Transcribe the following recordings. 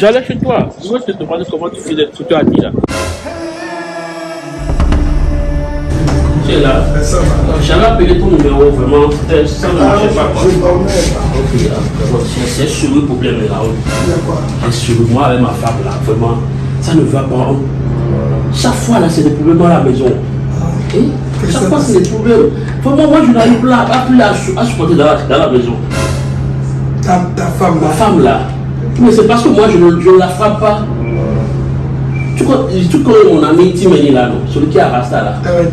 J'allais chez toi. Je voulais te demander comment tu faisais ce que tu as dit là. Tu es là. J'avais appelé ton numéro, vraiment. C'était ça ne marchait pas. Quoi. Ok, là, c'est un sérieux problème là. Un sérieux. Moi avec ma femme là, vraiment, ça ne va pas. Chaque fois là, c'est des problèmes dans la maison. Et chaque fois, c'est des problèmes. Vraiment, moi, je n'arrive pas à, supporter dans la, dans la maison. Ta, ta femme Ma femme là. Mais c'est parce que moi, je ne, la frappe pas. Tu connais, tu connais mon ami Timeni là, non? Celui qui a Rasta là. Euh,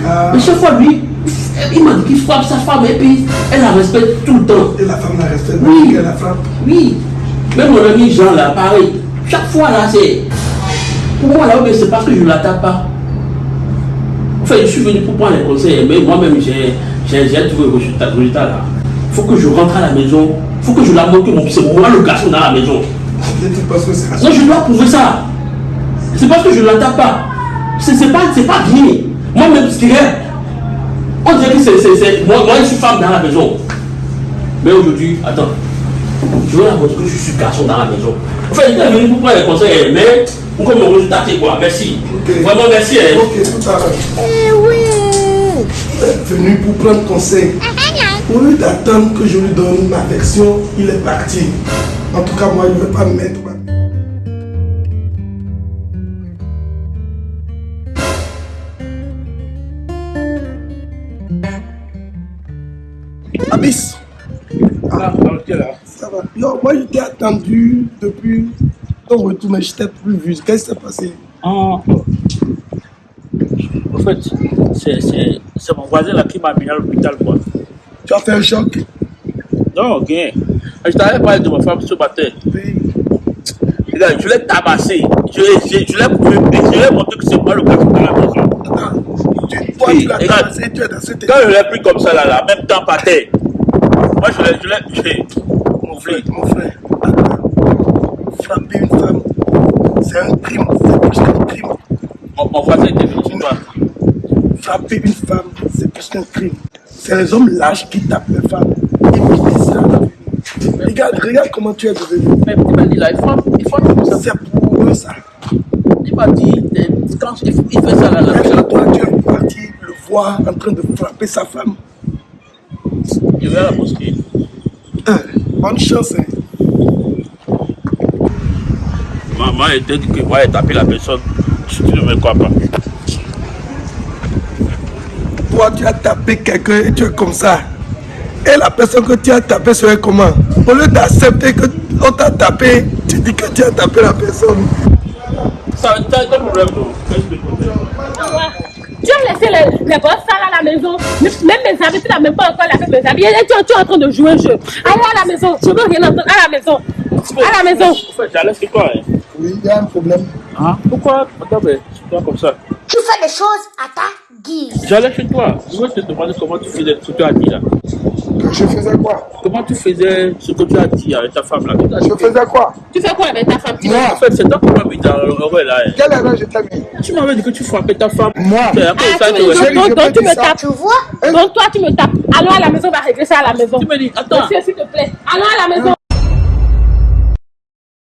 gars. Mais chaque fois, lui, il m'a dit qu'il frappe sa femme et puis elle la respecte tout le temps. Et la femme la respecte. Oui. Elle la frappe. Oui. Même mon ami Jean là, pareil. Chaque fois là, c'est. Pour moi là, c'est parce que je ne la tape pas. Enfin, je suis venu pour prendre les conseils, mais moi-même, j'ai trouvé le résultat, le résultat là. Il faut que je rentre à la maison. Il faut que je la montre que mon- c'est moi le garçon dans la maison. Non, je dois prouver ça. C'est parce que je ne la tape pas. C'est pas, c'est pas bien. Moi-même, ce qu'il y a, on dirait que c'est. c'est- c'est- Moi, moi, je suis femme dans la maison. Mais aujourd'hui, attends. Je veux la montrer que je suis garçon dans la maison. Enfin, il est venu pour prendre les conseils, mais pour que mon résultat c'est quoi? Merci. Vraiment, merci. hein. Ok, tout à l'heure. Eh oui. Est venu pour prendre conseil. Au lieu d'attendre que je lui donne ma version, il est parti. En tout cas, moi, il ne veut pas me mettre. Abyss, Ah, ok, là. ça va. Yo, moi, je t'ai attendu depuis ton retour, mais je t'ai plus vu. Qu'est-ce qui s'est passé? Ah. En fait, c'est- mon voisin là qui m'a amené à l'hôpital. Tu as fait un choc Non, ok. Je t'avais parlé de ma femme ce matin. Oui. Regarde, je l'ai tabassé. Je, je, je l'ai. Je l'ai montré que c'est moi le garçon dans la maison. Attends. Tu, toi, Oui, tu l'as tabassé, tu es dans cette Quand je l'ai pris comme ça, là, là, même temps par terre, moi je l'ai. Je l'ai. Mon frère, mon frère, attends. frapper une femme, c'est un crime, c'est plus qu'un crime. Mon, mon voisin était venu chez toi. Frapper une femme, c'est plus qu'un crime. C'est les hommes lâches qui tapent les femmes. Et puis c'est ça. Regarde, regarde comment tu es devenu. Mais il m'a dit là, il faut, il faut comme ça. C'est pour eux ça. Il m'a dit, quand il, il fait ça là, là, toi, tu es parti le voir en train de frapper sa femme. je vais à la mosquée. Hein, bonne chance. Hein. Maman était dit que moi, j'ai tapé la personne. Tu ne me crois pas. Toi, tu as tapé quelqu'un et tu es comme ça. Et la personne que tu as tapé serait comment? Au lieu d'accepter qu'on t'a tapé, tu dis que tu as tapé la personne. Ça, t'as quel problème, tu Tu as laissé les, les sales à la maison. Même mes habits, tu n'as même pas encore lavé mes habits. Et tu, tu es en train de jouer un jeu. Allez à la maison. Je veux rien entendre. À la maison. À la maison. Fait, j'allais chez toi. Hein? Oui, il y a un problème. Hein? Pourquoi? Attends, mais c'est toi comme ça. Fais des choses à ta guise. J'allais chez toi. Je voulais te demander comment tu faisais ce que tu as dit là. Je faisais quoi? Comment tu faisais ce que tu as dit avec ta femme là? Je faisais quoi? Tu fais quoi avec ta femme? Moi En fait, c'est toi qui m'as mis dans le là. hein. Quelle erreur je t'ai mis? Tu m'avais dit que tu frappais ta femme. Moi? Ah, donc, tu me tapes. Tu vois? Donc toi, tu me tapes. Allons à la maison, on va régler ça à la maison. Tu me dis, attends. Monsieur, s'il te plaît. Allons à la maison.